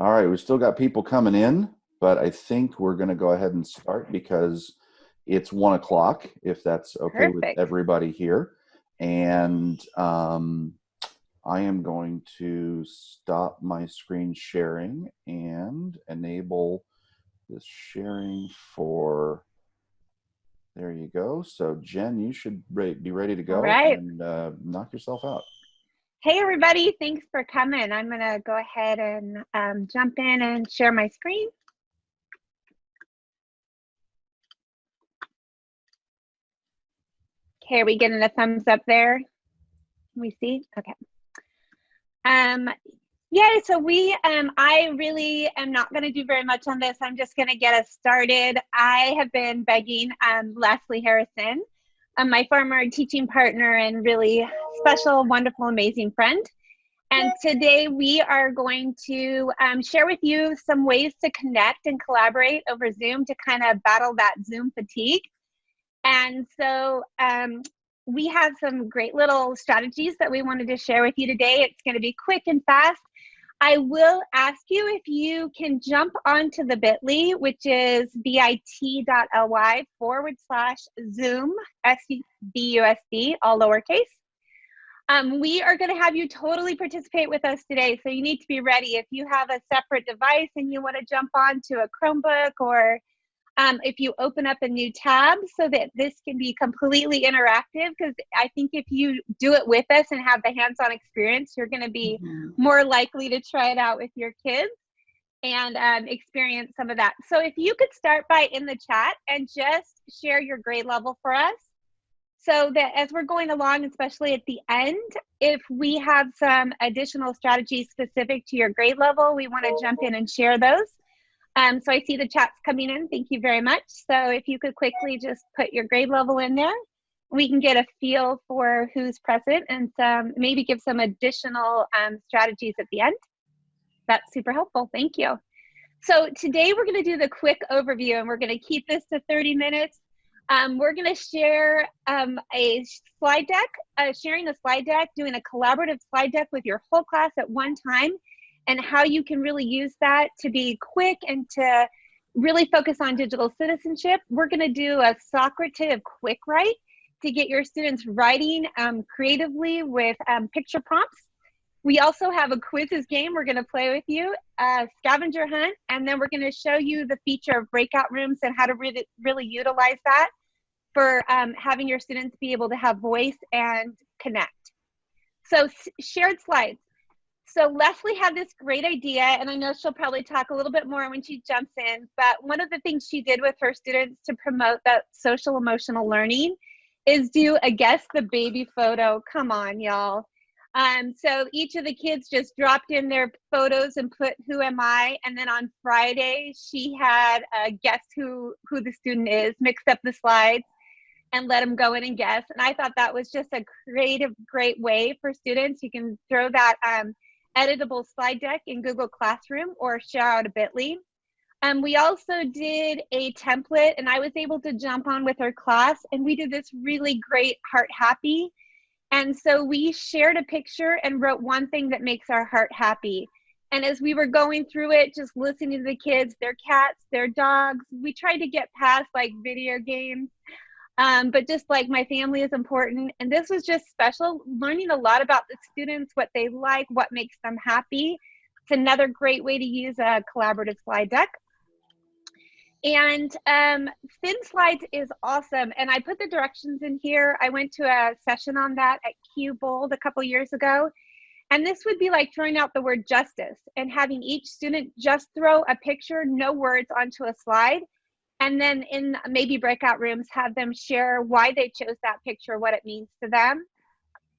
All right, we've still got people coming in, but I think we're going to go ahead and start because it's one o'clock, if that's okay with everybody here. And um, I am going to stop my screen sharing and enable this sharing for. There you go. So Jen, you should be ready to go right. and uh, knock yourself out. Hey, everybody. Thanks for coming. I'm going to go ahead and um, jump in and share my screen. Okay, are we getting a thumbs up there? Can we see? Okay. Um, yeah, so we, um, I really am not going to do very much on this. I'm just going to get us started. I have been begging um, Leslie Harrison, um, my former teaching partner and really special, wonderful, amazing friend. And today we are going to um, share with you some ways to connect and collaborate over Zoom to kind of battle that Zoom fatigue. And so um, we have some great little strategies that we wanted to share with you today. It's going to be quick and fast. I will ask you if you can jump onto the bit.ly, which is bit.ly forward slash Zoom, S-B-U-S-D, all lowercase. Um, we are going to have you totally participate with us today. So you need to be ready. If you have a separate device and you want to jump onto a Chromebook or um, if you open up a new tab so that this can be completely interactive, because I think if you do it with us and have the hands-on experience, you're going to be Mm-hmm. more likely to try it out with your kids and um, experience some of that. So if you could start by in the chat and just share your grade level for us so that as we're going along, especially at the end, if we have some additional strategies specific to your grade level, we want to jump in and share those. Um, so I see the chats coming in. Thank you very much. So if you could quickly just put your grade level in there, we can get a feel for who's present and some, maybe give some additional um, strategies at the end. That's super helpful. Thank you. So today we're going to do the quick overview and we're going to keep this to 30 minutes. Um, we're going to share um, a slide deck, uh, sharing a slide deck, doing a collaborative slide deck with your whole class at one time, and how you can really use that to be quick and to really focus on digital citizenship. We're going to do a Socrative quick write to get your students writing um, creatively with um, picture prompts. We also have a Quizizz game we're going to play with you, a scavenger hunt, and then we're going to show you the feature of breakout rooms and how to really, really utilize that for um, having your students be able to have voice and connect. So shared slides. So Leslie had this great idea, and I know she'll probably talk a little bit more when she jumps in, but one of the things she did with her students to promote that social emotional learning is do a guess the baby photo. Come on, y'all. Um, so each of the kids just dropped in their photos and put who am I, and then on Friday she had a guess who who the student is, mixed up the slides, and let them go in and guess. And I thought that was just a creative, great way for students. You can throw that um, editable slide deck in Google Classroom or share out a bit.ly. Um, we also did a template and I was able to jump on with our class and we did this really great heart happy. And so we shared a picture and wrote one thing that makes our heart happy. And as we were going through it, just listening to the kids, their cats, their dogs, we tried to get past like video games. Um, but just like my family is important. And this was just special, learning a lot about the students, what they like, what makes them happy. It's another great way to use a collaborative slide deck. And um, Thin Slides is awesome. And I put the directions in here. I went to a session on that at Q Bold a couple years ago. And this would be like throwing out the word justice and having each student just throw a picture, no words, onto a slide. And then in maybe breakout rooms, have them share why they chose that picture, what it means to them.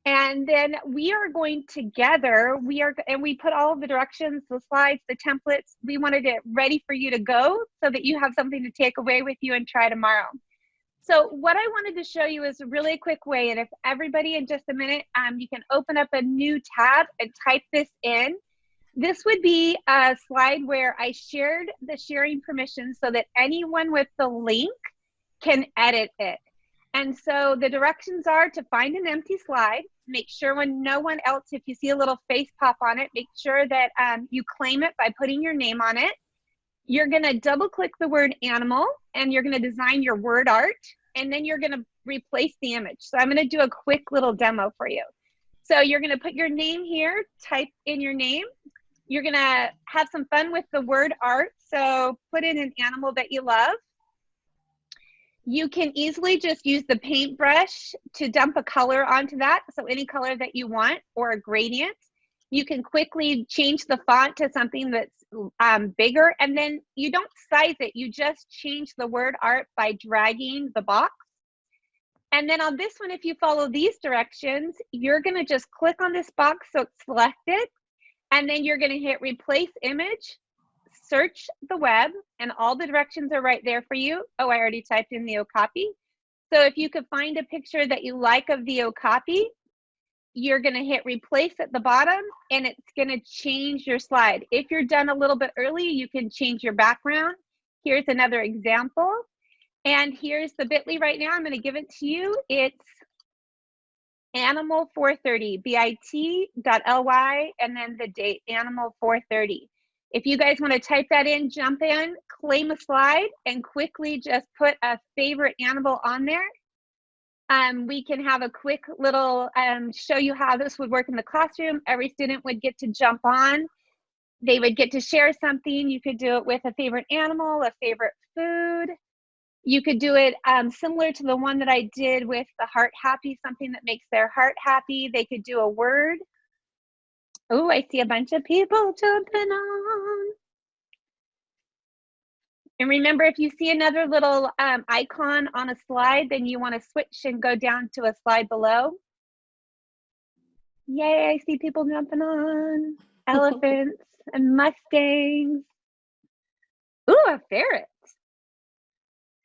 And then we are going together, we are, and we put all of the directions, the slides, the templates, we wanted it ready for you to go so that you have something to take away with you and try tomorrow. So what I wanted to show you is a really quick way, and if everybody in just a minute, um, you can open up a new tab and type this in. This would be a slide where I shared the sharing permission so that anyone with the link can edit it. And so the directions are to find an empty slide. Make sure when no one else, if you see a little face pop on it, make sure that um, you claim it by putting your name on it. You're gonna double click the word animal and you're gonna design your word art and then you're gonna replace the image. So I'm gonna do a quick little demo for you. So you're gonna put your name here, type in your name. You're gonna have some fun with the word art. So put in an animal that you love. You can easily just use the paintbrush to dump a color onto that. So any color that you want or a gradient. You can quickly change the font to something that's um, bigger and then you don't size it. You just change the word art by dragging the box. And then on this one, if you follow these directions, you're gonna just click on this box so it's selected and then you're gonna hit replace image search the web and all the directions are right there for you. Oh, I already typed in the Okapi. So if you could find a picture that you like of the Okapi, you're gonna hit replace at the bottom and it's gonna change your slide. If you're done a little bit early, you can change your background. Here's another example. And here's the bit.ly right now. I'm gonna give it to you. It's animal 430, bit.ly, and then the date, animal 430. If you guys want to type that in, jump in, claim a slide, and quickly just put a favorite animal on there. Um, we can have a quick little um, show you how this would work in the classroom. Every student would get to jump on. They would get to share something. You could do it with a favorite animal, a favorite food. You could do it um, similar to the one that I did with the heart happy, something that makes their heart happy. They could do a word. Oh, I see a bunch of people jumping on. And remember, if you see another little um, icon on a slide, then you want to switch and go down to a slide below. Yay, I see people jumping on. Elephants and Mustangs. Ooh, a ferret.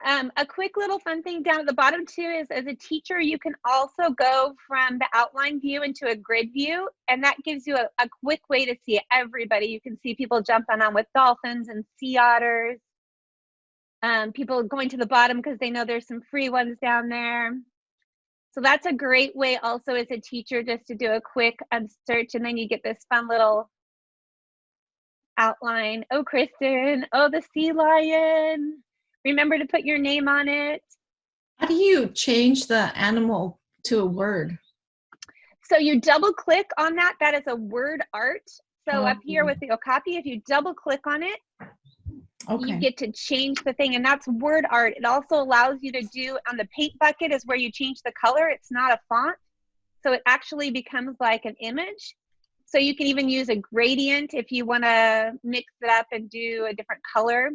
Um, a quick little fun thing down at the bottom too is as a teacher, you can also go from the outline view into a grid view, and that gives you a, a quick way to see everybody. You can see people jumping on with dolphins and sea otters. Um, people going to the bottom because they know there's some free ones down there. So that's a great way also as a teacher just to do a quick um, search and then you get this fun little outline. Oh, Kristen, oh, the sea lion. Remember to put your name on it. How do you change the animal to a word? So you double click on that. That is a word art. So up here with the Okapi, if you double click on it, Okay. you get to change the thing. And that's word art. It also allows you to do on the paint bucket is where you change the color. It's not a font. So it actually becomes like an image. So you can even use a gradient if you want to mix it up and do a different color.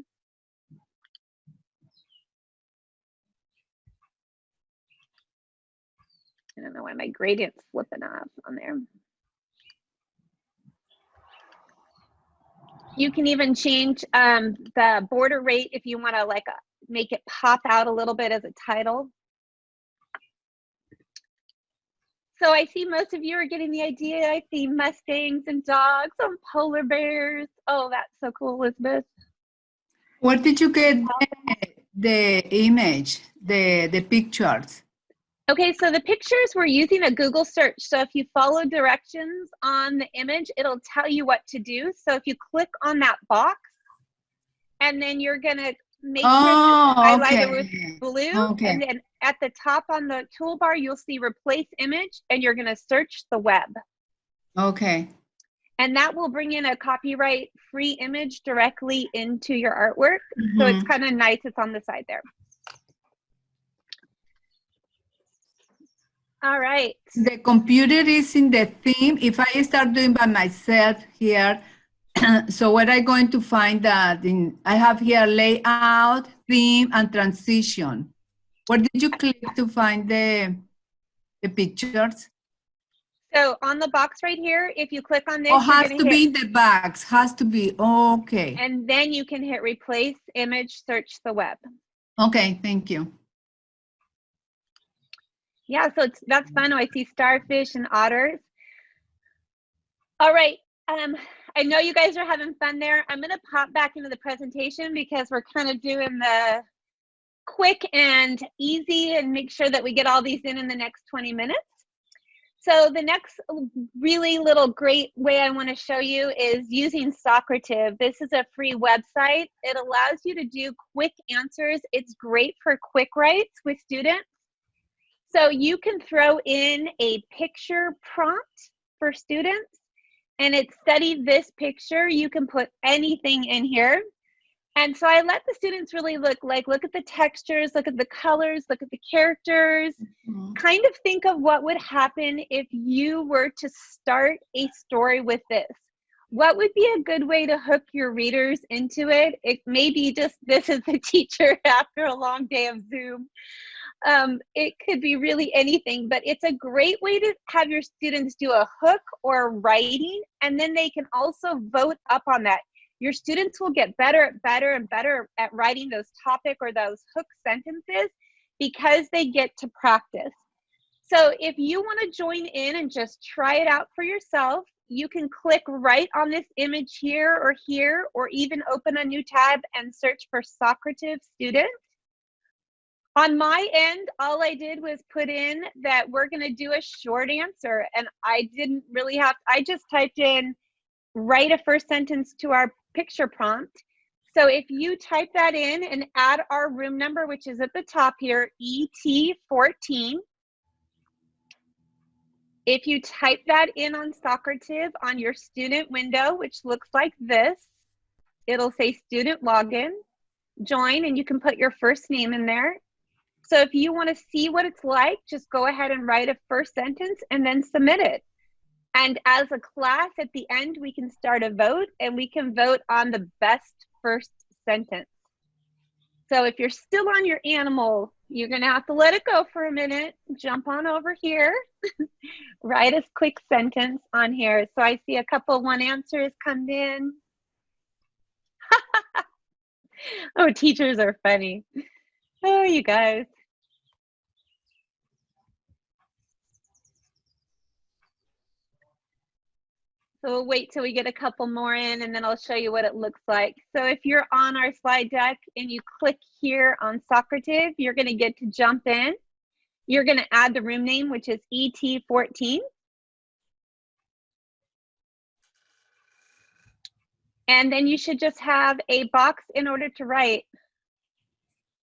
I don't know why my gradient's flipping off on there. You can even change um, the border rate if you want to like make it pop out a little bit as a title. So I see most of you are getting the idea. I see Mustangs and dogs and polar bears. Oh, that's so cool, Elizabeth. Where did you get the, the image, the the pictures? Okay, so the pictures, we're using a Google search. So if you follow directions on the image, it'll tell you what to do. So if you click on that box, and then you're gonna make sure Oh, to highlight it okay. with blue, Okay. and then at the top on the toolbar, you'll see replace image, and you're gonna search the web. Okay. And that will bring in a copyright free image directly into your artwork. So it's Mhm. kind of nice, it's on the side there. All right. The computer is in the theme. If I start doing by myself here, so what I'm going to find that? In I have here layout, theme, and transition. Where did you click to find the the pictures? So on the box right here, if you click on this, Oh, has to hit- be in the box. Has to be. Okay. and then you can hit replace image, search the web. Okay. Thank you. Yeah, so it's that's fun. Oh, I see starfish and otters. All right. Um, I know you guys are having fun there. I'm gonna pop back into the presentation because we're kind of doing the quick and easy and make sure that we get all these in in the next 20 minutes. So the next really little great way I want to show you is using Socrative. This is a free website. It allows you to do quick answers. It's great for quick writes with students. So you can throw in a picture prompt for students and it's study this picture. You can put anything in here. And so I let the students really look like, look at the textures, look at the colors, look at the characters, Mhm. kind of think of what would happen if you were to start a story with this. What would be a good way to hook your readers into it? It may be just this is the teacher after a long day of Zoom. Um, it could be really anything, but it's a great way to have your students do a hook or writing, and then they can also vote up on that your students will get better, and better, and better at writing those topic or those hook sentences because they get to practice. So if you want to join in and just try it out for yourself, you can click right on this image here or here, or even open a new tab and search for Socrative student. On my end, all I did was put in that we're going to do a short answer, and I didn't really have, I just typed in write a first sentence to our picture prompt. So if you type that in and add our room number, which is at the top here, ET14. If you type that in on Socrative on your student window, which looks like this, it'll say student login, join, and you can put your first name in there. So if you want to see what it's like, just go ahead and write a first sentence and then submit it. And as a class at the end, we can start a vote and we can vote on the best first sentence. So if you're still on your animal, you're going to have to let it go for a minute. Jump on over here. Write a quick sentence on here. So I see a couple one answers come in. oh, teachers are funny. Oh, you guys. So we'll wait till we get a couple more in and then I'll show you what it looks like. So if you're on our slide deck and you click here on Socrative, you're gonna get to jump in. You're gonna add the room name, which is ET14. And then you should just have a box in order to write.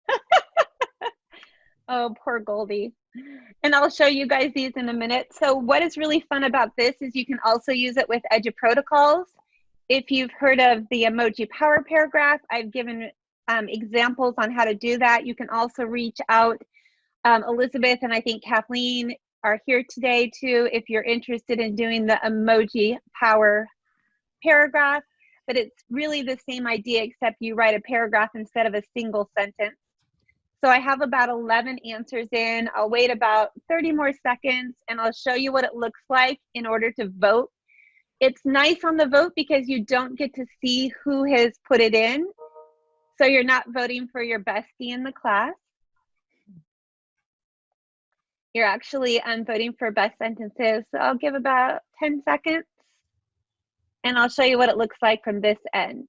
oh, poor Goldie. And I'll show you guys these in a minute. So what is really fun about this is you can also use it with EduProtocols. If you've heard of the emoji power paragraph, I've given um, examples on how to do that. You can also reach out. Um, Elizabeth and I think Kathleen are here today too if you're interested in doing the emoji power paragraph. But it's really the same idea except you write a paragraph instead of a single sentence. So I have about 11 answers in. I'll wait about 30 more seconds and I'll show you what it looks like in order to vote. It's nice on the vote because you don't get to see who has put it in. So you're not voting for your bestie in the class. You're actually um, voting for best sentences. So I'll give about 10 seconds and I'll show you what it looks like from this end.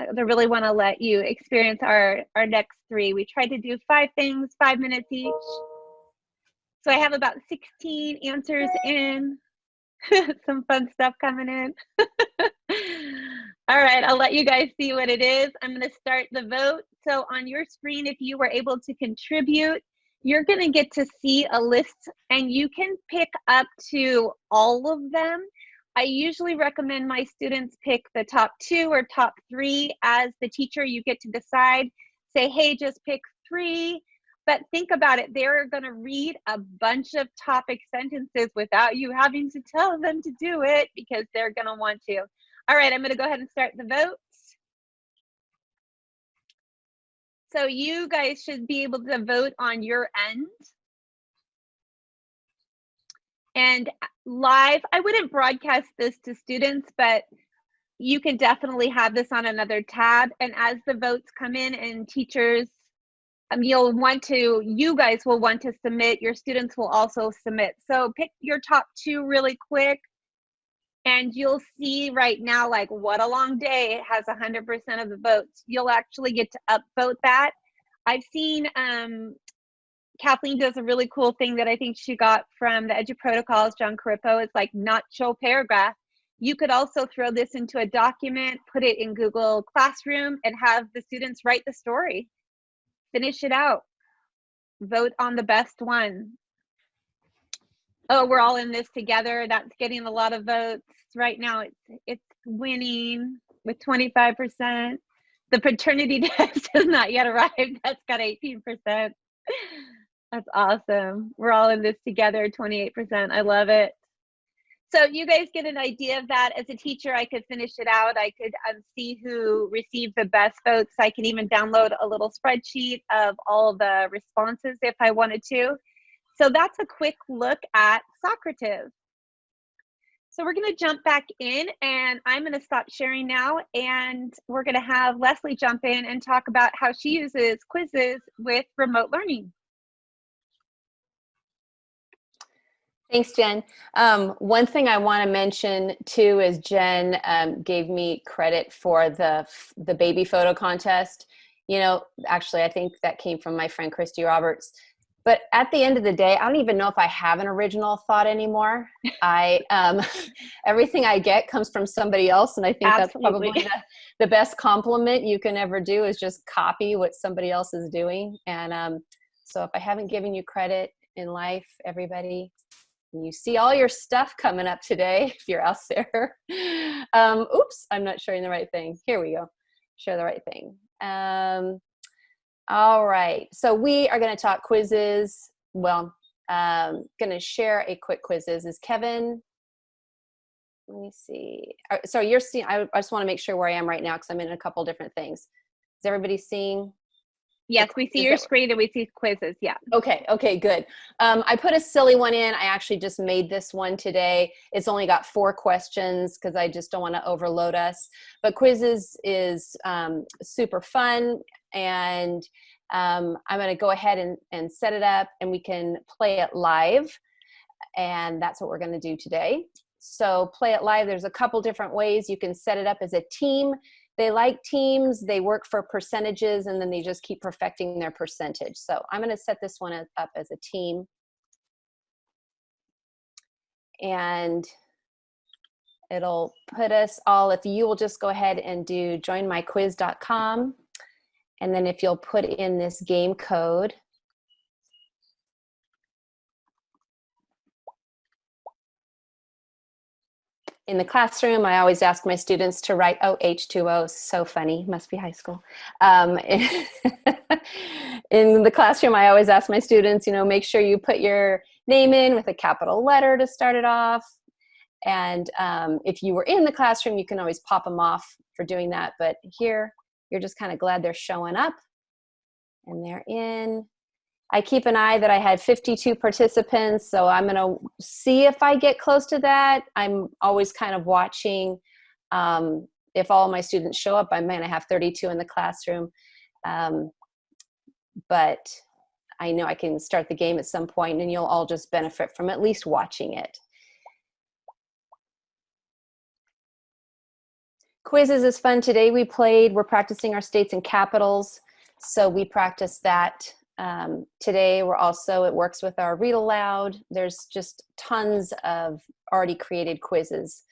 I really want to let you experience our, our next three. We tried to do five things, five minutes each. So I have about 16 answers in. Some fun stuff coming in. All right, I'll let you guys see what it is. I'm going to start the vote. So on your screen, if you were able to contribute, you're going to get to see a list and you can pick up to all of them. I usually recommend my students pick the top two or top three. As the teacher, you get to decide. Say, hey, just pick three. But think about it, they're going to read a bunch of topic sentences without you having to tell them to do it because they're going to want to. All right, I'm going to go ahead and start the votes. So you guys should be able to vote on your end. And live, I wouldn't broadcast this to students, but you can definitely have this on another tab. And as the votes come in and teachers, um, you'll want to, you guys will want to submit, your students will also submit. So pick your top two really quick and you'll see right now, like what a long day, it has 100% of the votes. You'll actually get to upvote that. I've seen um, Kathleen does a really cool thing that I think she got from the Edu Protocols, Jon Corippo. It's like not show paragraph. You could also throw this into a document, put it in Google Classroom, and have the students write the story. Finish it out. Vote on the best one. Oh, we're all in this together. That's getting a lot of votes right now. It's it's winning with 25%. The paternity test has not yet arrived. That's got 18%. That's awesome. We're all in this together, 28%. I love it. So you guys get an idea of that. As a teacher, I could finish it out. I could um, see who received the best votes. I can even download a little spreadsheet of all the responses if I wanted to. So that's a quick look at Socrative. So we're going to jump back in and I'm going to stop sharing now and we're going to have Leslie jump in and talk about how she uses Quizizz with remote learning. Thanks, Jen. Um, one thing I want to mention too is Jen um, gave me credit for the the baby photo contest. You know, actually, I think that came from my friend Christy Roberts. But at the end of the day, I don't even know if I have an original thought anymore. I um, everything I get comes from somebody else, and I think Absolutely. that's probably the, the best compliment you can ever do is just copy what somebody else is doing. And um, so, if I haven't given you credit in life, everybody, you see all your stuff coming up today if you're out there. Um, oops, I'm not showing the right thing. Here we go. Share the right thing. Um, all right, so we are going to talk Quizizz. Well, um, going to share a quick Quizizz. Is Kevin? Let me see. Uh, So you're seeing. I, I just want to make sure where I am right now because I'm in a couple different things. Is everybody seeing? Yes, we see your screen and we see Quizizz. Yeah. Okay, okay, good. Um, I put a silly one in. I actually just made this one today. It's only got four questions because I just don't want to overload us. But Quizizz is um, super fun, and um, I'm going to go ahead and, and set it up, and we can play it live. And that's what we're going to do today. So play it live. There's a couple different ways you can set it up as a team they like teams they work for percentages and then they just keep perfecting their percentage. So i'm going to set this one up as a team. And it'll put us all if you will just go ahead and do joinmyquiz.com and then if you'll put in this game code in the classroom, I always ask my students to write, oh, H2O, so funny, must be high school. Um, in the classroom, I always ask my students, you know, make sure you put your name in with a capital letter to start it off. And um, if you were in the classroom, you can always pop them off for doing that. But here, you're just kind of glad they're showing up and they're in. I keep an eye that I had 52 participants, so I'm going to see if I get close to that. I'm always kind of watching. Um, if all my students show up, I might have 32 in the classroom. Um, but I know I can start the game at some point, and you'll all just benefit from at least watching it. Quizizz is fun. Today we played, we're practicing our states and capitals. So we practiced that um, today we're also, it works with our read aloud. There's just tons of already created quizzes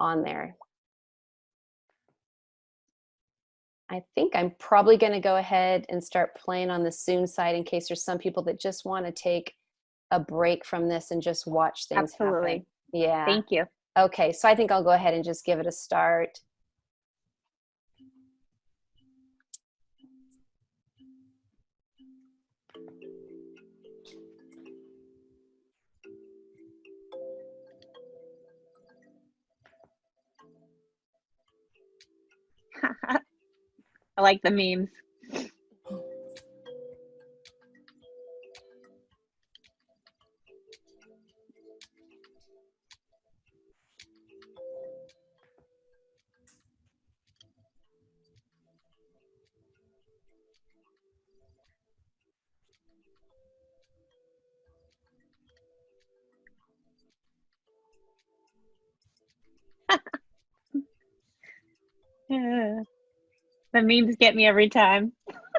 on there. I think I'm probably going to go ahead and start playing on the soon side in case there's some people that just want to take a break from this and just watch things Absolutely. happen. Yeah. Thank you. Okay, so I think I'll go ahead and just give it a start. I like the memes. The memes get me every time.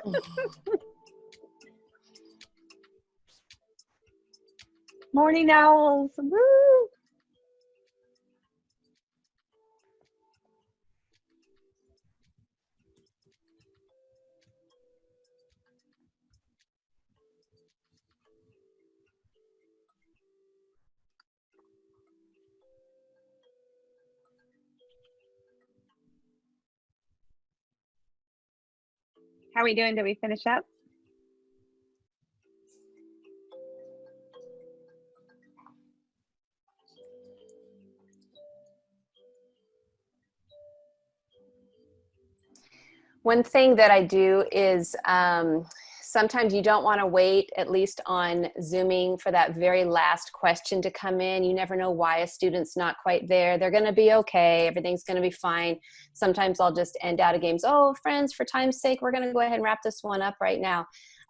Morning owls. Woo! How are we doing? Did we finish up? One thing that I do is um, sometimes you don't want to wait, at least on Zooming, for that very last question to come in. You never know why a student's not quite there. They're going to be okay. Everything's going to be fine. Sometimes I'll just end out of games. Oh, friends, for time's sake, we're going to go ahead and wrap this one up right now.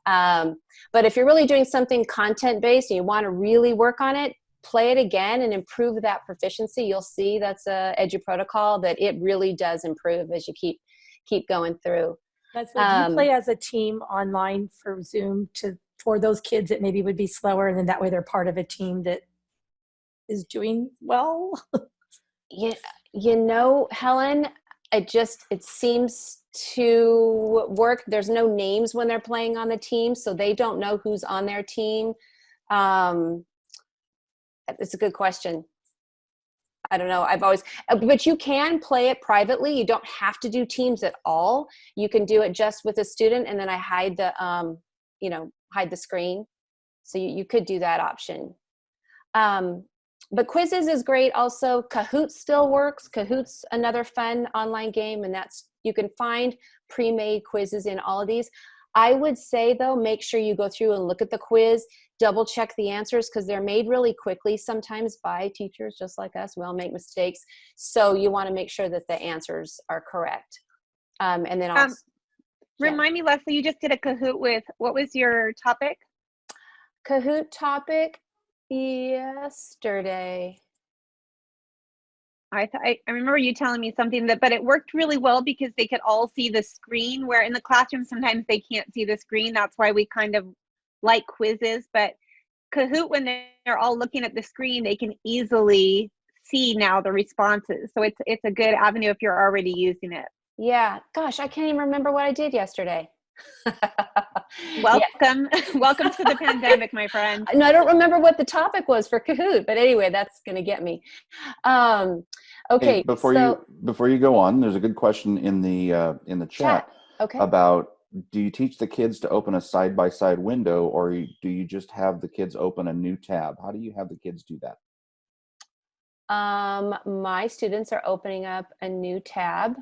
Um, but if you're really doing something content-based and you want to really work on it, play it again and improve that proficiency. You'll see that's a Edu protocol that it really does improve as you keep keep going through. That's what Um, you play as a team online for Zoom to for those kids that maybe would be slower, and then that way they're part of a team that is doing well. you, you know helen it just it seems to work. There's no names when they're playing on the team so they don't know who's on their team. Um it's a good question i don't know i've always uh, but you can play it privately you don't have to do teams at all. You can do it just with a student and then i hide the um you know hide the screen. So you, you could do that option. Um but Quizizz is great also. Kahoot still works. Kahoot's another fun online game and that's you can find pre-made quizzes in all of these i would say though make sure you go through and look at the quiz double check the answers because they're made really quickly sometimes by teachers just like us we all make mistakes so you want to make sure that the answers are correct um, and then Um, also Yeah. Remind me, Leslie, you just did a Kahoot with, what was your topic? kahoot topic yesterday I, I I remember you telling me something that, but it worked really well because they could all see the screen. Where in the classroom sometimes they can't see the screen. That's why we kind of like Quizizz. But Kahoot, when they're, they're all looking at the screen, they can easily see now the responses. So it's it's a good avenue if you're already using it. yeah gosh i can't even remember what i did yesterday Yeah. Welcome, welcome to the pandemic, my friend. No, I don't remember what the topic was for Kahoot, but anyway, that's going to get me. Um, okay, Hey, before so, you before you go on, there's a good question in the uh, in the chat, okay. about do you teach the kids to open a side by side window or do you just have the kids open a new tab? How do you have the kids do that? Um, my students are opening up a new tab.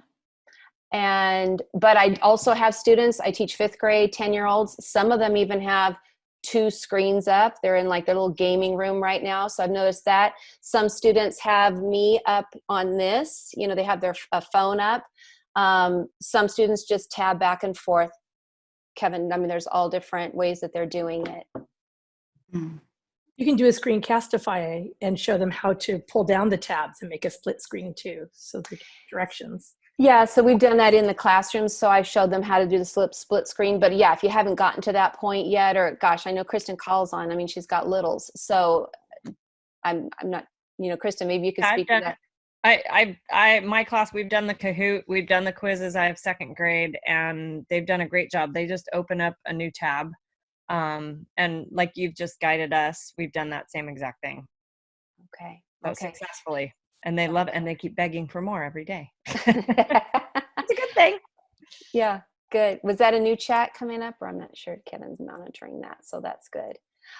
And, but I also have students, I teach fifth grade, 10 year olds. Some of them even have two screens up. They're in like their little gaming room right now. So I've noticed that. Some students have me up on this, you know, they have their phone up. Um, some students just tab back and forth. Kevin, I mean, there's all different ways that they're doing it. Hmm. You can do a screencastify and show them how to pull down the tabs and make a split screen too, so the directions. Yeah, so we've done that in the classrooms. So I showed them how to do the slip split screen. But yeah, if you haven't gotten to that point yet, or gosh, I know Kristen calls on. I mean, she's got littles, so I'm I'm not. You know, Kristen, maybe you could I've speak to that. I, I, I, my class, we've done the Kahoot, we've done the Quizizz. I have second grade, and they've done a great job. They just open up a new tab, um, and like you've just guided us, we've done that same exact thing, Okay. Okay. successfully. And they love it, and they keep begging for more every day. It's a good thing. yeah, good. Was that a new chat coming up, or I'm not sure. Kevin's monitoring that, so that's good.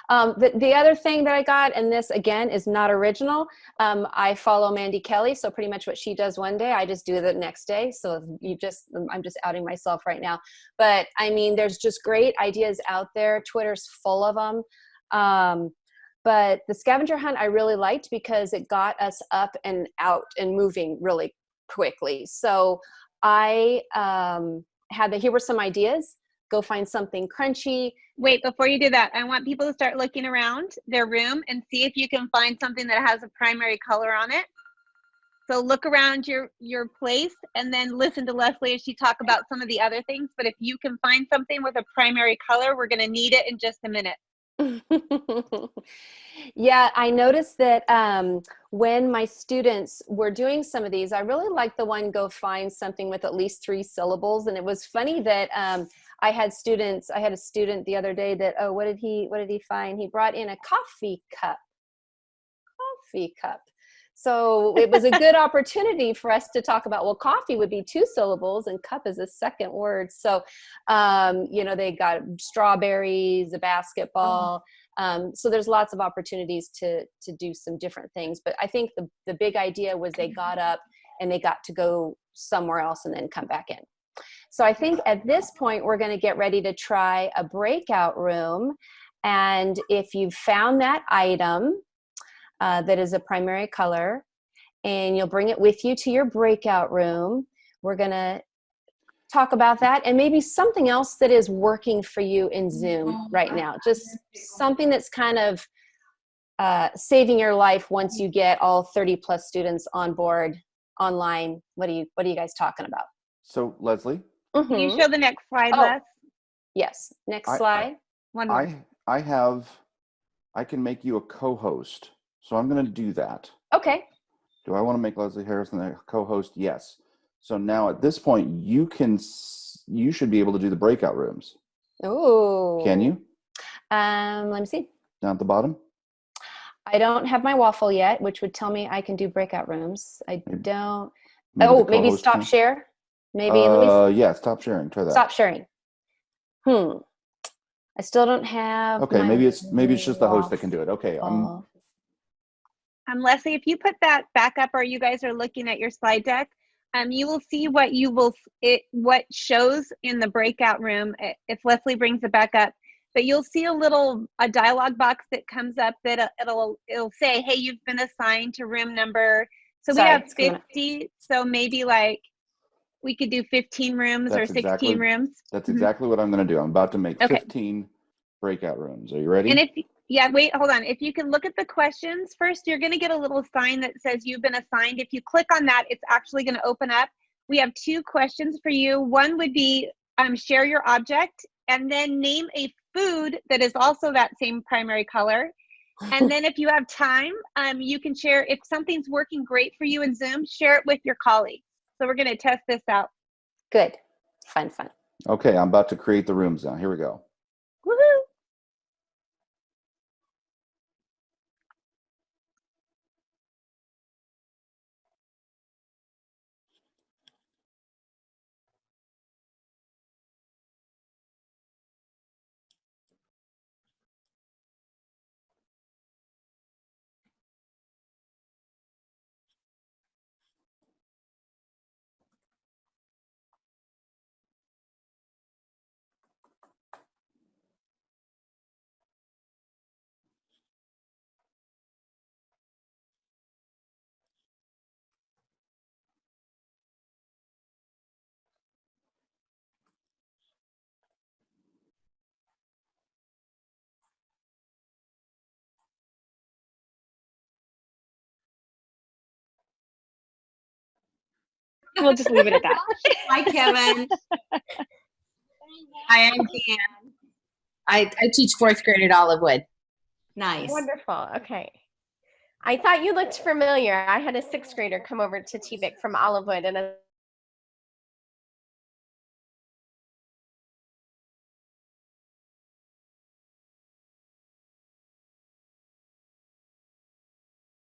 Um, the, the other thing that I got, and this again is not original, um, I follow Mandy Kelly, so pretty much what she does one day, I just do the next day. So you just, I'm just outing myself right now. But I mean, there's just great ideas out there. Twitter's full of them. Um, but the scavenger hunt I really liked because it got us up and out and moving really quickly. So I um, had the, here were some ideas. Go find something crunchy. Wait, before you do that, I want people to start looking around their room and see if you can find something that has a primary color on it. So look around your your place and then listen to Leslie as she talk about some of the other things. But if you can find something with a primary color, we're going to need it in just a minute. yeah, I noticed that um, when my students were doing some of these, I really liked the one go find something with at least three syllables. And it was funny that um, I had students, I had a student the other day that, oh, what did he, what did he find? He brought in a coffee cup. Coffee cup. So it was a good opportunity for us to talk about, well, coffee would be two syllables and cup is a second word. So, um, you know, they got strawberries, a basketball. Um, so there's lots of opportunities to, to do some different things. But I think the, the big idea was they got up and they got to go somewhere else and then come back in. So I think at this point, we're gonna get ready to try a breakout room. And if you've found that item, uh, that is a primary color and you'll bring it with you to your breakout room. We're gonna talk about that and maybe something else that is working for you in Zoom right now. Just something that's kind of uh, saving your life once you get all 30 plus students on board online. What are you, what are you guys talking about? So Leslie, Can you Mhm. show the next slide, Oh. Les? Yes, next I- I- slide. One more. I I have I can make you a co-host. So I'm going to do that. Okay, Do I want to make Leslie Harrison a co-host? Yes. So now at this point, you can you should be able to do the breakout rooms. Oh. Can you? Um, let me see. Down at the bottom. I don't have my waffle yet, which would tell me I can do breakout rooms. I Maybe- don't. Maybe oh, maybe stop can. share. Maybe let me s- Uh, yeah. Stop sharing. Try that. stop sharing. Hmm. I still don't have. Okay. Maybe it's maybe it's just the host that can do it. Okay. I'm. Um, Leslie, if you put that back up or you guys are looking at your slide deck, um, you will see what you will, it, what shows in the breakout room, if Leslie brings it back up, but you'll see a little, a dialog box that comes up that uh, it'll, it'll say, hey, you've been assigned to room number. So we have it's coming up. 50, so maybe like, we could do 15 rooms or 16 exactly- rooms. That's Mhm. exactly what I'm going to do. I'm about to make Okay. 15 breakout rooms. Are you ready? And if, yeah, wait, hold on. If you can look at the questions first, you're going to get a little sign that says you've been assigned. If you click on that, it's actually going to open up. We have two questions for you. One would be um, share your object and then name a food that is also that same primary color. And then if you have time, um, you can share, if something's working great for you in Zoom, share it with your colleagues. So we're going to test this out. Good. Fun, fun. okay, I'm about to create the rooms now. Here we go. Woohoo! We'll just leave it at that. Hi, Kevin. Hi, I'm Dan. I, I teach fourth grade at Olivewood. Nice. Wonderful. Okay. I thought you looked familiar. I had a sixth grader come over to TVIC from Olivewood and a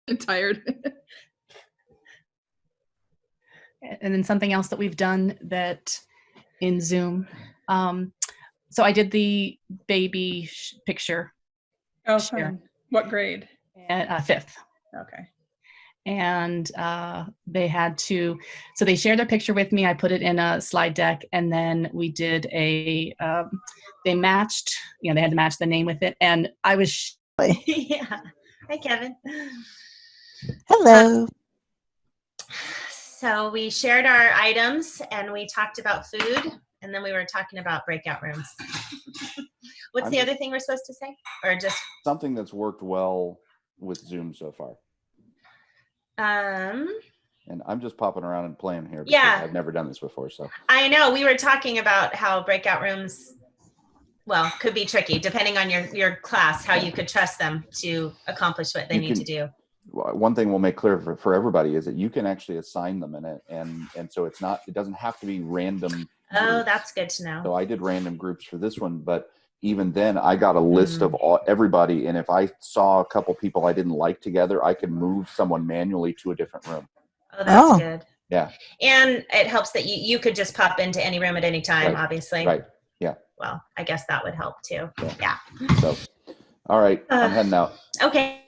I'm tired. and then something else that we've done that in Zoom. Um, so I did the baby sh- picture Oh, Share. What grade? at uh, fifth. Okay. and uh, they had to so they shared their picture with me i put it in a slide deck and then we did a um, they matched you know they had to match the name with it and i was yeah. Hi, Kevin. Hello. So we shared our items and we talked about food and then we were talking about breakout rooms. What's I'm the other thing we're supposed to say? Or just, Something that's worked well with Zoom so far. um, And I'm just popping around and playing here Yeah. I've never done this before. So I know we were talking about how breakout rooms well, could be tricky depending on your, your class, how you could trust them to accomplish what they You need to do. Well, one thing we'll make clear for, for everybody is that you can actually assign them in it and and so it's not it doesn't have to be random Oh, groups. that's good to know. so i did random groups for this one but even then i got a list Mm. of all, everybody and if i saw a couple people i didn't like together i could move someone manually to a different room Oh, that's Oh. good. yeah And it helps that you, you could just pop into any room at any time, Right, obviously. right Yeah. Well, I guess that would help too. Yeah. so all right i'm Uh. heading out Okay.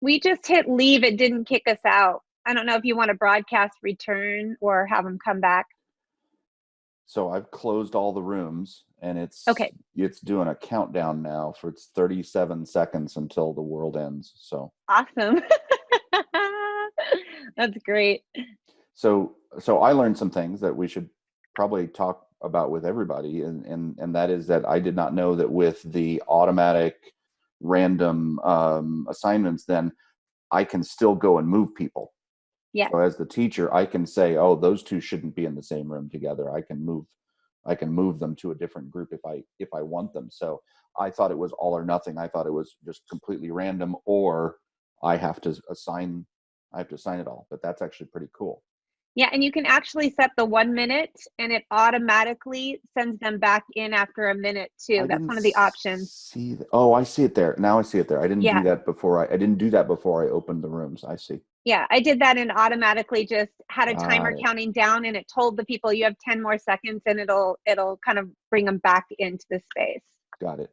We just hit leave. It didn't kick us out. I don't know if you want to broadcast return or have them come back. so i've closed all the rooms and it's Okay. it's doing a countdown now for it's 37 seconds until the world ends so Awesome. That's great. so so i learned some things that we should probably talk about with everybody and and and that is that i did not know that with the automatic random um, assignments then i can still go and move people. Yeah. so as the teacher i can say oh those two shouldn't be in the same room together. I can move i can move them to a different group if i if i want them. So i thought it was all or nothing. I thought it was just completely random or i have to assign i have to assign it all. But that's actually pretty cool Yeah, and you can actually set the one minute and it automatically sends them back in after a minute too. I That's one of the options. See, th- oh, I see it there. Now I see it there. I didn't Yeah. do that before. I, I didn't do that before I opened the rooms. I see. Yeah, I did that and automatically just had a timer counting down and it told the people you have 10 more seconds and it'll it'll kind of bring them back into the space. Got it.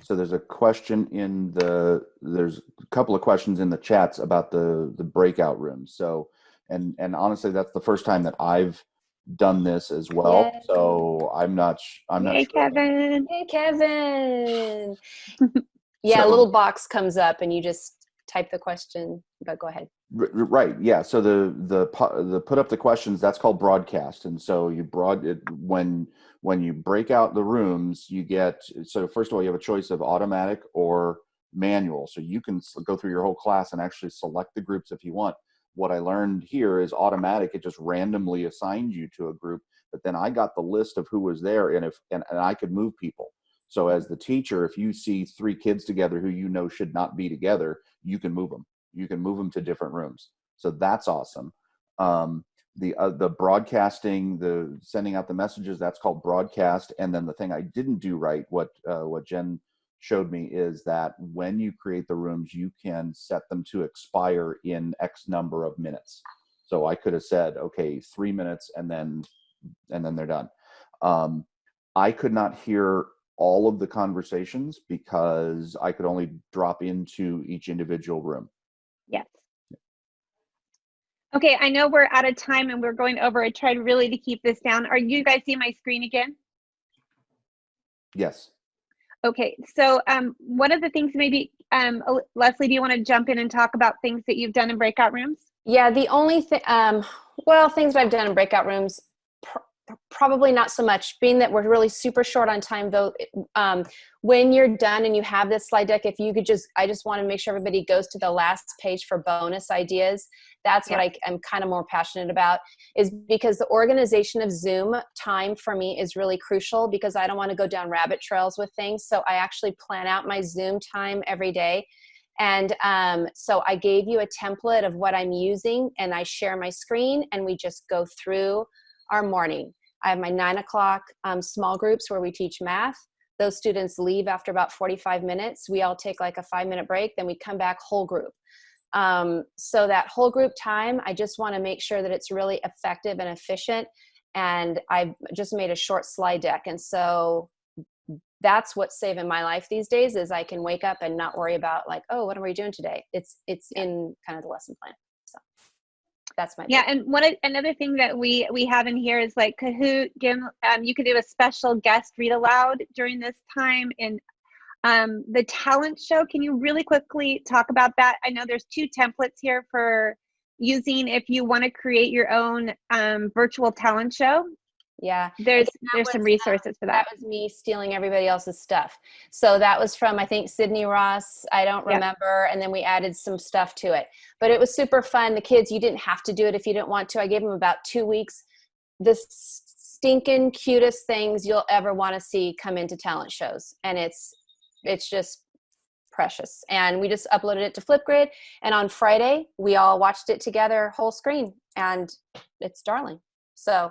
So there's a question in the there's a couple of questions in the chats about the the breakout rooms. So and and honestly, that's the first time that I've done this as well. Yay. So I'm not sh- I'm not Hey, sure. Kevin. Hey, Kevin. yeah, a little box comes up and you just type the question. But go ahead. R- r- Right. Yeah. So the the pu- the put up the questions that's called broadcast, and so you broad it when when you break out the rooms, you get so first of all you have a choice of automatic or manual, so you can s- go through your whole class and actually select the groups if you want. What I learned here is automatic; it just randomly assigns you to a group. But then I got the list of who was there, and if and, and I could move people. So as the teacher, if you see three kids together who you know should not be together, you can move them you can move them to different rooms so that's awesome um, the uh, the broadcasting the sending out the messages that's called broadcast and then the thing i didn't do right what uh, what jen showed me is that when you create the rooms you can set them to expire in x number of minutes so i could have said okay three minutes and then and then they're done um, i could not hear all of the conversations because i could only drop into each individual room Yes. Okay, I know we're out of time and we're going over. I tried really to keep this down. Are you guys seeing my screen again? yes Okay, so um, one of the things maybe, um, Leslie, do you want to jump in and talk about things that you've done in breakout rooms? Yeah, the only thing, um, well, things that I've done in breakout rooms, pr- probably not so much. Being that we're really super short on time, though, um, when you're done and you have this slide deck, if you could just, I just want to make sure everybody goes to the last page for bonus ideas. That's what I, I'm kind of more passionate about, is because the organization of Zoom time for me is really crucial because I don't want to go down rabbit trails with things. So I actually plan out my Zoom time every day. And um, so I gave you a template of what I'm using, and I share my screen, and we just go through our morning. I have my nine o'clock um, small groups where we teach math. Those students leave after about 45 minutes. We all take like a five minute break, then we come back whole group. Um, so that whole group time, I just want to make sure that it's really effective and efficient. And I've just made a short slide deck. And so that's what's saving my life these days is I can wake up and not worry about like, oh, what are we doing today? It's it's in kind of the lesson plan. So that's my Yeah, and one another thing that we we have in here is like Kahoot. Gim, um, you could do a special guest read aloud during this time. And um, the talent show. Can you really quickly talk about that? I know there's two templates here for using if you want to create your own um, virtual talent show. Yeah. There's there's some was, uh, resources for That that. was me stealing everybody else's stuff. So that was from, I think, Sydney Ross. I don't remember. And then we added some stuff to it. But it was super fun. The kids, you didn't have to do it if you didn't want to. I gave them about two weeks. The stinking cutest things you'll ever want to see come into talent shows. And it's, it's just precious. And we just uploaded it to Flipgrid. And on Friday, we all watched it together, whole screen. And it's darling. So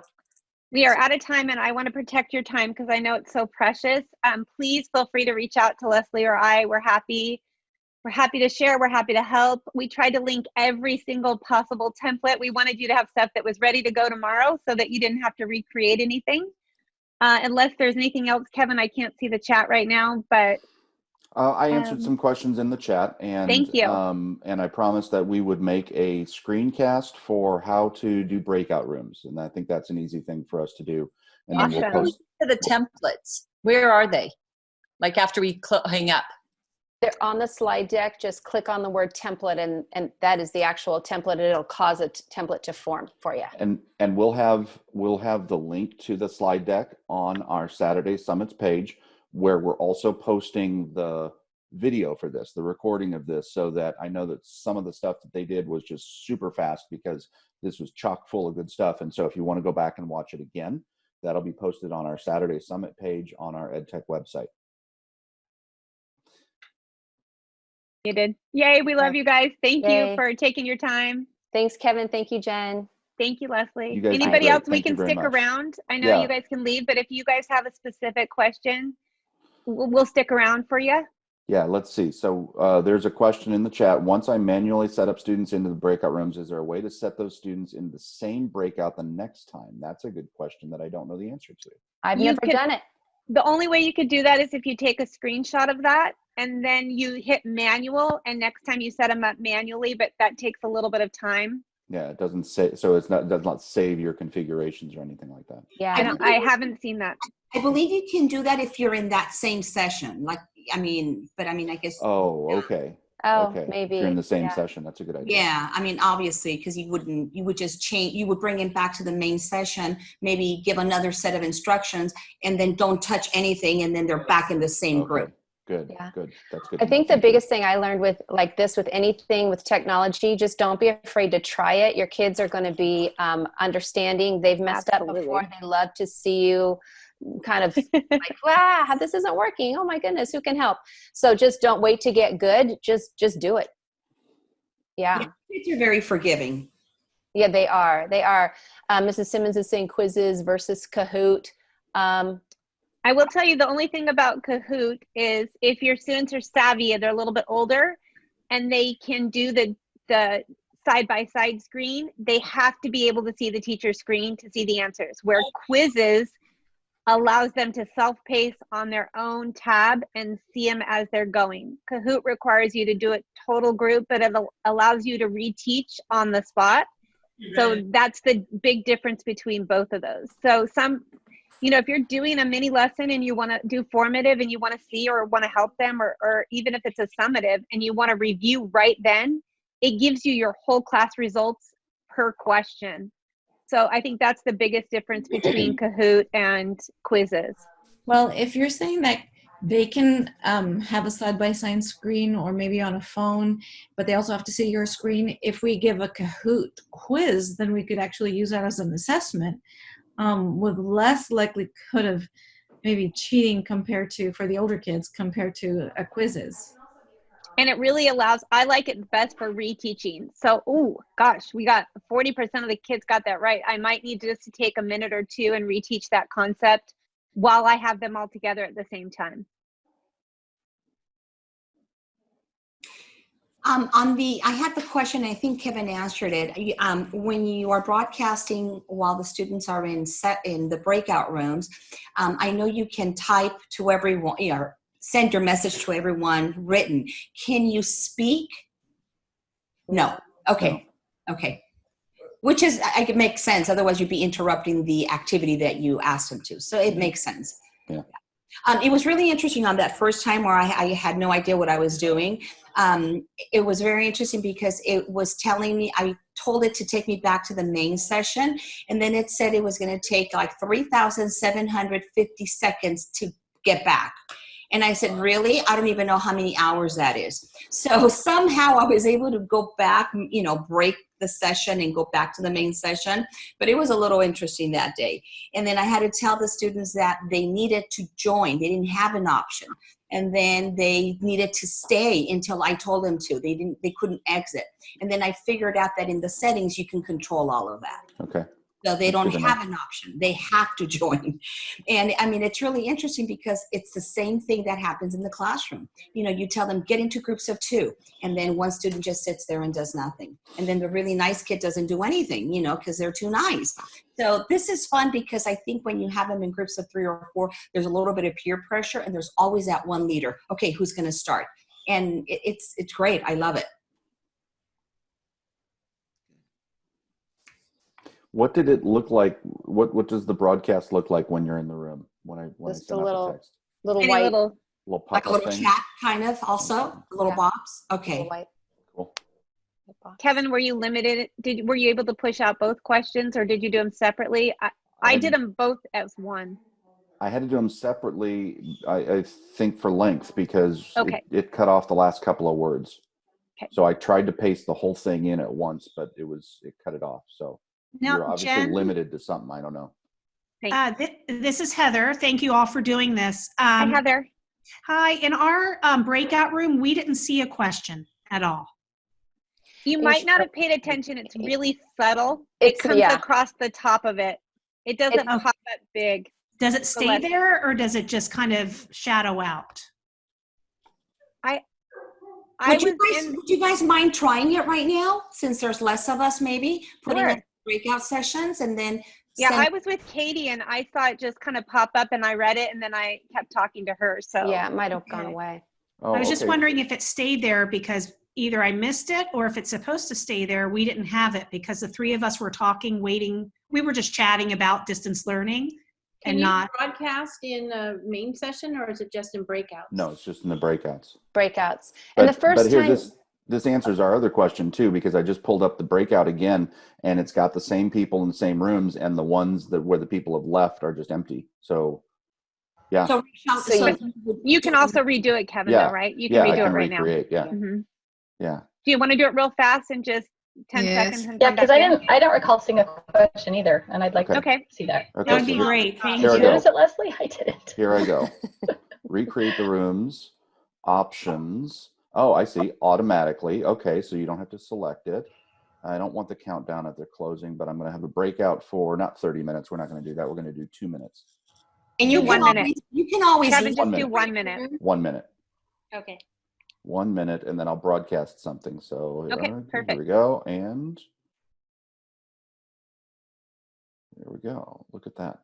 We are out of time and I want to protect your time because I know it's so precious. Um, please feel free to reach out to Leslie or I. We're happy. We're happy to share. We're happy to help. We tried to link every single possible template. We wanted you to have stuff that was ready to go tomorrow so that you didn't have to recreate anything. Uh, unless there's anything else, Kevin, I can't see the chat right now, but Uh, I answered Um, some questions in the chat, and Thank you. Um, and I promised that we would make a screencast for how to do breakout rooms, and I think that's an easy thing for us to do. And then we'll post. To the templates, where are they? Like after we cl- hang up? They're on the slide deck. Just click on the word template, and and that is the actual template. It'll cause a t- template to form for you. And and we'll have we'll have the link to the slide deck on our Saturday Summits page, where we're also posting the video for this, the recording of this, so that I know that some of the stuff that they did was just super fast because this was chock full of good stuff. And so if you want to go back and watch it again, that'll be posted on our Saturday Summit page on our EdTech website. you did. Yay, we love you guys. Thank Yay. you for taking your time. Thanks, Kevin. Thank you, Jen. Thank you, Leslie. You Anybody else we Thank you can stick much. around? I know Yeah. you guys can leave, but if you guys have a specific question, we'll, we'll stick around for you. Yeah, let's see. So uh, there's a question in the chat. Once I manually set up students into the breakout rooms, is there a way to set those students in the same breakout the next time? That's a good question that I don't know the answer to. I've You never could- done it. The only way you could do that is if you take a screenshot of that and then you hit manual and next time you set them up manually, but that takes a little bit of time. Yeah, it doesn't say, so it's not, does not save your configurations or anything like that. Yeah. I don't, I haven't seen that. I believe you can do that if you're in that same session. Like, I mean, but I mean, I guess. Oh, okay. Oh, okay. maybe. If you're in the same yeah. session, that's a good idea. Yeah, I mean, obviously, because you wouldn't, you would just change, you would bring him back to the main session, maybe give another set of instructions, and then don't touch anything, and then they're back in the same Okay. group. Good, Yeah. good. That's good. I think the biggest thing I learned with like this, with anything with technology, just don't be afraid to try it. Your kids are going to be um, understanding. They've messed up before. They love to see you kind of like, wow, this isn't working. Oh my goodness, who can help? So just don't wait to get good. Just just do it. Yeah. Kids are very forgiving. Yeah, they are. They are. Um, Mrs. Simmons is saying Quizizz versus Kahoot. Um, I will tell you the only thing about Kahoot is if your students are savvy and they're a little bit older and they can do the the side by side screen, they have to be able to see the teacher's screen to see the answers. Where Quizizz allows them to self pace on their own tab and see them as they're going. Kahoot requires you to do it total group, but it allows you to reteach on the spot. So that's the big difference between both of those. So some, you know, if you're doing a mini lesson and you want to do formative and you want to see or want to help them, or, or even if it's a summative and you want to review right then, it gives you your whole class results per question. So I think that's the biggest difference between Kahoot and Quizizz. Well, if you're saying that they can um, have a side-by-side screen or maybe on a phone, but they also have to see your screen. If we give a Kahoot quiz, then we could actually use that as an assessment um, with less likelihood of maybe cheating compared to, for the older kids, compared to a Quizizz. and it really allows i like it best for reteaching. So oh gosh we got 40% of the kids got that right. I might need just to take a minute or two and reteach that concept while i have them all together at the same time Um, on the, I had the question, I think Kevin answered it. Um, when you are broadcasting while the students are in set in the breakout rooms, um, I know you can type to everyone, you know, send your message to everyone written. Can you speak? No. Okay. Okay. Which is, I it makes sense. Otherwise, you'd be interrupting the activity that you asked them to. So it makes sense. Yeah. Um, it was really interesting on that first time where I, I had no idea what I was doing. Um, it was very interesting because it was telling me, I told it to take me back to the main session, and then it said it was going to take like 3,750 seconds to get back. And I said, really? I don't even know how many hours that is. So somehow I was able to go back, you know, break the session and go back to the main session. But it was a little interesting that day. And then I had to tell the students that they needed to join. They didn't have an option. And then they needed to stay until I told them to. They didn't, they couldn't exit. And then I figured out that in the settings, you can control all of that. Okay. So they don't good to know. have an option. They have to join. And I mean, it's really interesting because it's the same thing that happens in the classroom. You know, you tell them get into groups of two, and then one student just sits there and does nothing. And then the really nice kid doesn't do anything, you know, because they're too nice. So this is fun because I think when you have them in groups of three or four, there's a little bit of peer pressure and there's always that one leader. Okay, who's going to start? And it's, it's great. I love it. What did it look like? What What does the broadcast look like when you're in the room? When I when Just I a little- text, Little white, little little Like a pop-up little thing. chat kind of also, a little Yeah. box. Okay. little white. Cool. Kevin, were you limited? Did were you able to push out both questions, or did you do them separately? I, I Um, did them both as one. I had to do them separately. I, I think for length because Okay. it, it cut off the last couple of words. Okay. So I tried to paste the whole thing in at once, but it was it cut it off. So you're obviously Jen, limited to something. I don't know. Uh, thi- this is Heather. Thank you all for doing this. Hi, Um, Heather. hi, in our um, breakout room, we didn't see a question at all. You Is- might not have paid attention. It's really subtle. It's- it comes yeah. across the top of it. It doesn't It's- pop up big. Does it stay let's- there or does it just kind of shadow out? I Would you, guys, in. would you guys mind trying it right now since there's less of us maybe putting Sure. In breakout sessions and then Yeah, send- I was with Katie, and I saw it just kind of pop up, and I read it, and then I kept talking to her. So Yeah, it might have gone away. Oh, I was just wondering if it stayed there because either I missed it or if it's supposed to stay there, we didn't have it because the three of us were talking, waiting. We were just chatting about distance learning Can and you not. broadcast in a main session or is it just in breakouts? No, it's just in the breakouts. Breakouts. But, and the first time, this this answers our other question too, because I just pulled up the breakout again, and it's got the same people in the same rooms, and the ones that where the people have left are just empty. So, yeah, so, So so you- you can also redo it, Kevin. Yeah. Though, right? You can yeah, I redo can it right now. recreate. Yeah, hmm yeah. Do you want to do it real fast and just ten Yes. seconds? And Yeah, because I didn't, I don't recall seeing a question either, and I'd like Okay. to Okay. see that. Okay, That would so be great. Thank Here I you. go. It Leslie? I didn't. Here I go. Recreate the rooms. Options. Oh, I see. Automatically. Okay, so you don't have to select it. I don't want the countdown at the closing, but I'm going to have a breakout for not 30 minutes. We're not going to do that. We're going to do two minutes. and you Do can one minute. always, you can always Kevin, just One do one minute. One minute. Okay. One minute, and then I'll broadcast something. So Okay, here, here we go. And there we go. Look at that.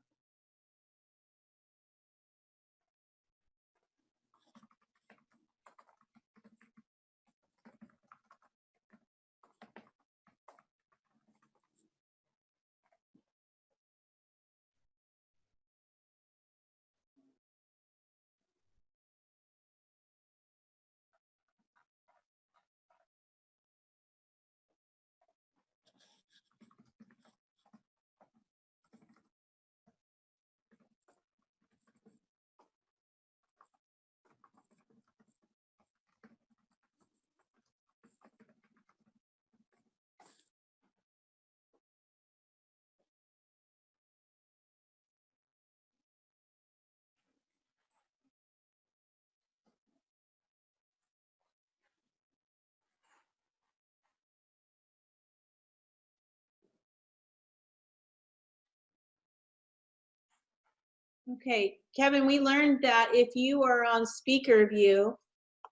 Okay, Kevin, we learned that if you are on speaker view,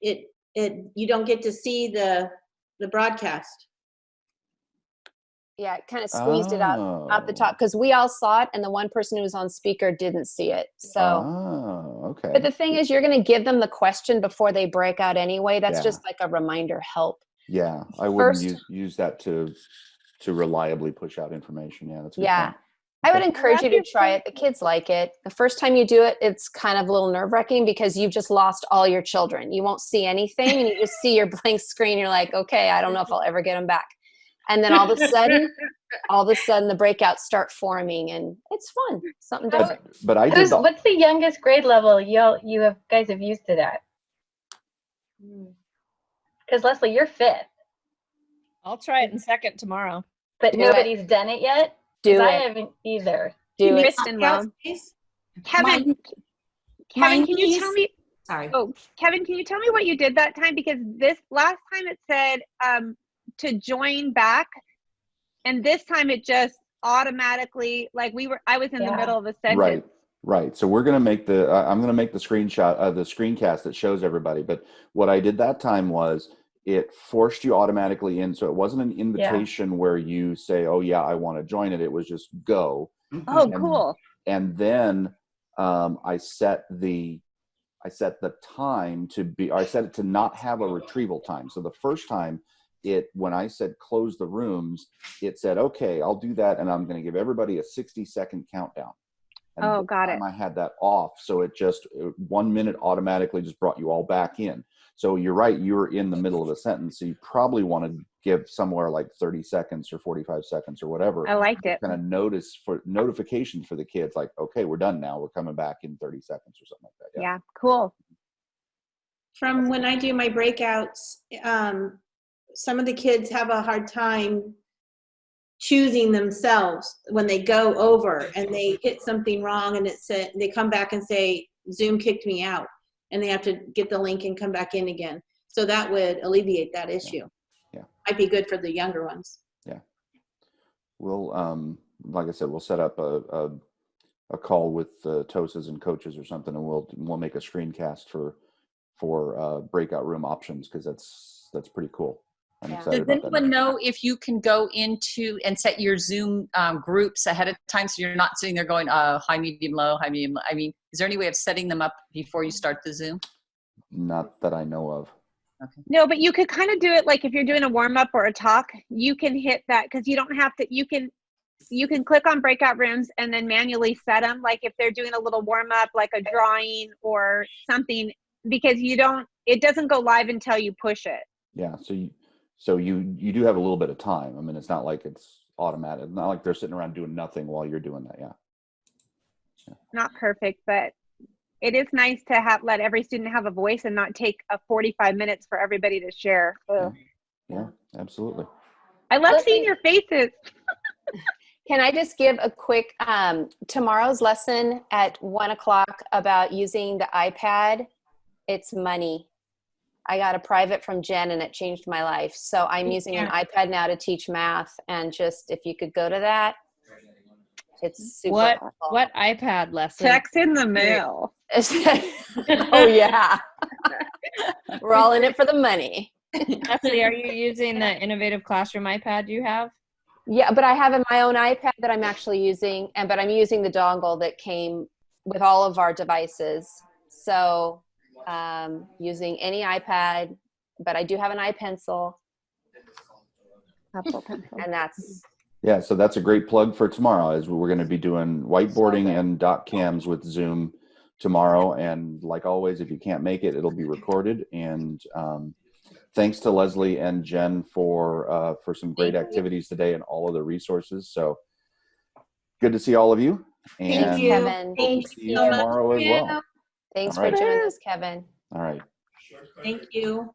it, it, you don't get to see the, the broadcast. yeah, it kind of squeezed it out out the Oh. top because we all saw it, and the one person who was on speaker didn't see it. So. Oh, okay. But the thing is, you're going to give them the question before they break out anyway. That's Yeah. just like a reminder help. yeah, I wouldn't use use that to to reliably push out information. Yeah, that's a good Yeah. point. I would encourage you to try it. The kids like it. The first time you do it, it's kind of a little nerve wracking because you've just lost all your children. You won't see anything and you just see your blank screen. You're like, okay, I don't know if I'll ever get them back. And then all of a sudden, all of a sudden the breakouts start forming and it's fun. Something different. But I did what's the youngest grade level you all you have guys have used it at? Hmm. Because Leslie, you're fifth, I'll try it in second tomorrow. but Do it. nobody's done it yet. Do 'Cause I haven't either. Do it. Kristen will. Kevin, Mine- Kevin, mine can you is- tell me? Sorry. Oh, Kevin, can you tell me what you did that time? Because this last time it said um, to join back, and this time it just automatically like we were. I was in the middle of a sentence. right, right. So we're gonna make the, uh, I'm gonna make the screenshot, uh, the screencast that shows everybody. But what I did that time was it forced you automatically in. So it wasn't an invitation where you say, oh yeah, I want to join it. It was just go. Oh, And- cool. and then um, I set the I set the time to be I set it to not have a retrieval time. So the first time it when I said close the rooms, it said okay, I'll do that, and I'm going to give everybody a 60 second countdown. And Oh, got it. I had that off, so it just uh, one minute automatically just brought you all back in. So you're right, you're in the middle of a sentence, so you probably want to give somewhere like 30 seconds or 45 seconds or whatever I liked it. kind of notice for notifications for the kids like okay we're done now we're coming back in 30 seconds or something like that Yeah, cool. From when I do my breakouts, um, some of the kids have a hard time choosing themselves when they go over and they hit something wrong and it said they come back and say zoom kicked me out and they have to get the link and come back in again. So that would alleviate that issue. Yeah. might be good for the younger ones. Yeah. we'll um like i said we'll set up a a, a call with uh, tosas and coaches or something and we'll we'll make a screencast for for uh breakout room options because that's that's pretty cool Yeah. excited Does about that anyone know if you can go into and set your Zoom um, groups ahead of time so you're not sitting there going, uh, high, medium, low, high, medium? low? I mean, is there any way of setting them up before you start the Zoom? not that i know of No, but you could kind of do it like if you're doing a warm up or a talk, you can hit that because you don't have to. You can you can click on breakout rooms and then manually set them. Like if they're doing a little warm up, like a drawing or something, because you don't. It doesn't go live until you push it. yeah so you so you you do have a little bit of time i mean it's not like it's automatic it's not like they're sitting around doing nothing while you're doing that yeah Not perfect, but it is nice to have let every student have a voice and not take a 45 minutes for everybody to share. Ugh. yeah absolutely I love seeing your faces. Can I just give a quick um, tomorrow's lesson at one o'clock about using the iPad? It's money. I got a private from Jen and it changed my life. So I'm using an iPad now to teach math. And just if you could go to that, it's super What helpful. what iPad lesson? Checks in the mail. oh yeah, we're all in it for the money. Leslie, are you using the innovative classroom iPad you have? Yeah, but I have in my own iPad that I'm actually using, and but I'm using the dongle that came with all of our devices. So um, using any iPad, but I do have an iPencil, Apple pencil. and that's Yeah, so that's a great plug for tomorrow as we're going to be doing whiteboarding and doc cams with Zoom tomorrow. And like always, if you can't make it, it'll be recorded. And um, thanks to Leslie and Jen for uh, for some great activities today and all of the resources. So good to see all of you. And Thank you, Kevin. hope to Thanks see you so much. tomorrow as well. Thanks All right. for joining us, Kevin. All right. thank you